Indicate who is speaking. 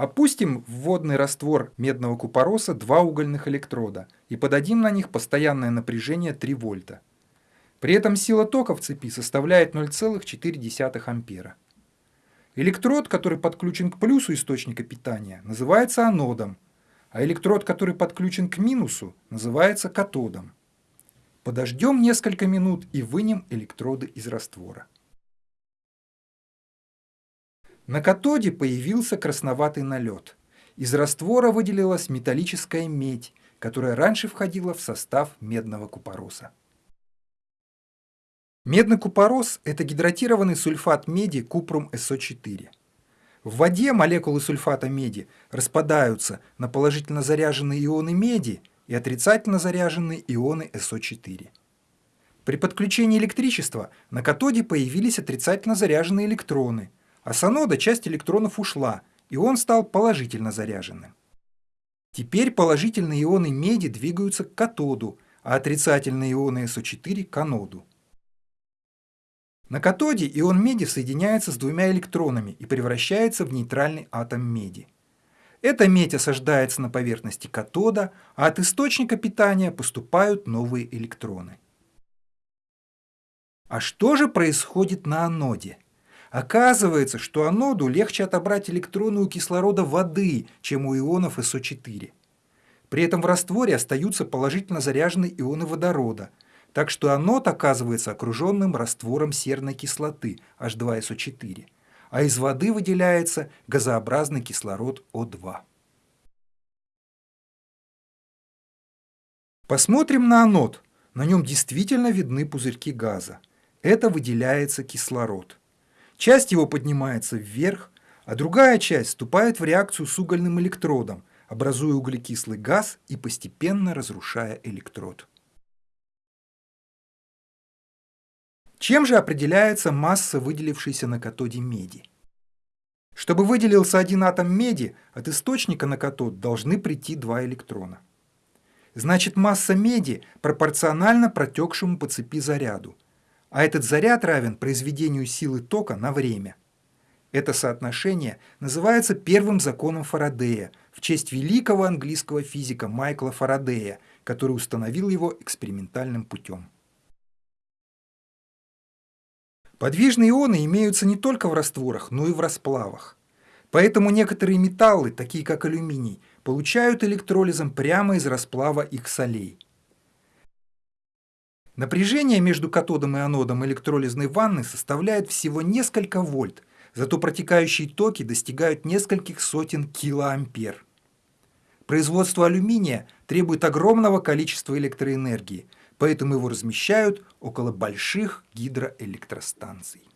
Speaker 1: Опустим в водный раствор медного купороса два угольных электрода и подадим на них постоянное напряжение 3 вольта. При этом сила тока в цепи составляет 0,4 ампера. Электрод, который подключен к плюсу источника питания, называется анодом, а электрод, который подключен к минусу, называется катодом. Подождем несколько минут и вынем электроды из раствора. На катоде появился красноватый налет. Из раствора выделилась металлическая медь, которая раньше входила в состав медного купороса. Медный купорос – это гидратированный сульфат меди купрум СО4. В воде молекулы сульфата меди распадаются на положительно заряженные ионы меди и отрицательно заряженные ионы СО4. При подключении электричества на катоде появились отрицательно заряженные электроны – а с анода часть электронов ушла, и он стал положительно заряженным. Теперь положительные ионы меди двигаются к катоду, а отрицательные ионы СО4 к аноду. На катоде ион меди соединяется с двумя электронами и превращается в нейтральный атом меди. Эта медь осаждается на поверхности катода, а от источника питания поступают новые электроны. А что же происходит на аноде? Оказывается, что аноду легче отобрать электроны у кислорода воды, чем у ионов СО4. При этом в растворе остаются положительно заряженные ионы водорода, так что анод оказывается окруженным раствором серной кислоты H2SO4, а из воды выделяется газообразный кислород О2. Посмотрим на анод. На нем действительно видны пузырьки газа. Это выделяется кислород. Часть его поднимается вверх, а другая часть вступает в реакцию с угольным электродом, образуя углекислый газ и постепенно разрушая электрод. Чем же определяется масса, выделившейся на катоде меди? Чтобы выделился один атом меди, от источника на катод должны прийти два электрона. Значит, масса меди пропорциональна протекшему по цепи заряду, а этот заряд равен произведению силы тока на время. Это соотношение называется первым законом Фарадея в честь великого английского физика Майкла Фарадея, который установил его экспериментальным путем. Подвижные ионы имеются не только в растворах, но и в расплавах. Поэтому некоторые металлы, такие как алюминий, получают электролизом прямо из расплава их солей. Напряжение между катодом и анодом электролизной ванны составляет всего несколько вольт, зато протекающие токи достигают нескольких сотен килоампер. Производство алюминия требует огромного количества электроэнергии, поэтому его размещают около больших гидроэлектростанций.